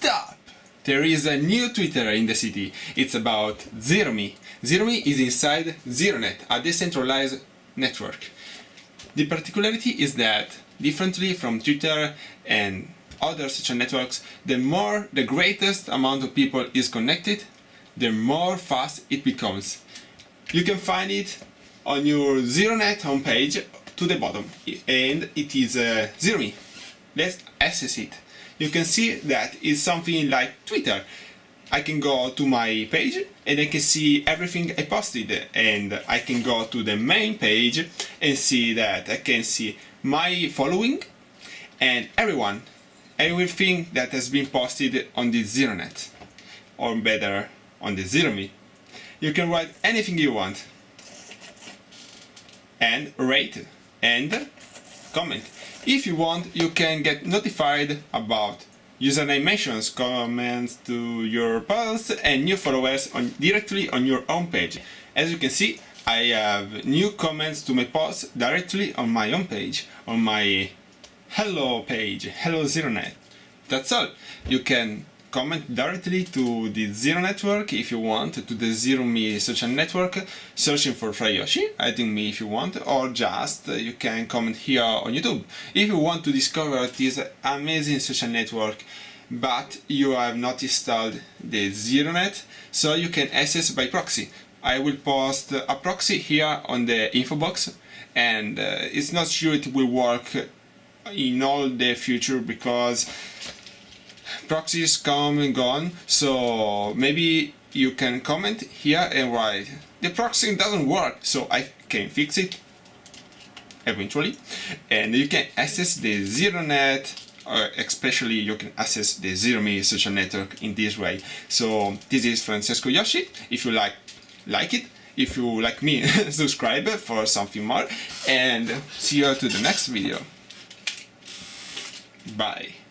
Stop! There is a new Twitter in the city. It's about ZeroMe. ZeroMe is inside ZeroNet, a decentralized network. The particularity is that, differently from Twitter and other social networks, the more the greatest amount of people is connected, the more fast it becomes. You can find it on your ZeroNet homepage to the bottom, and it is uh. Let's access it you can see that it's something like Twitter. I can go to my page and I can see everything I posted and I can go to the main page and see that I can see my following and everyone, everything that has been posted on the ZeroNet or better on the ZeroMe. You can write anything you want and rate and comment. If you want, you can get notified about username mentions, comments to your posts and new followers on, directly on your own page. As you can see, I have new comments to my posts directly on my own page, on my hello page, hello ZeroNet. That's all. You can comment directly to the Zero Network if you want, to the Zero Me social network, searching for Frayoshi, adding me if you want, or just uh, you can comment here on YouTube. If you want to discover this amazing social network, but you have not installed the ZeroNet, so you can access by proxy. I will post a proxy here on the info box, and uh, it's not sure it will work in all the future because proxies come and gone so maybe you can comment here and write. The proxy doesn't work so I can fix it eventually. And you can access the ZeroNet uh, especially you can access the ZeroMe social network in this way. So this is Francesco Yoshi if you like like it. If you like me subscribe for something more. And see you to the next video. Bye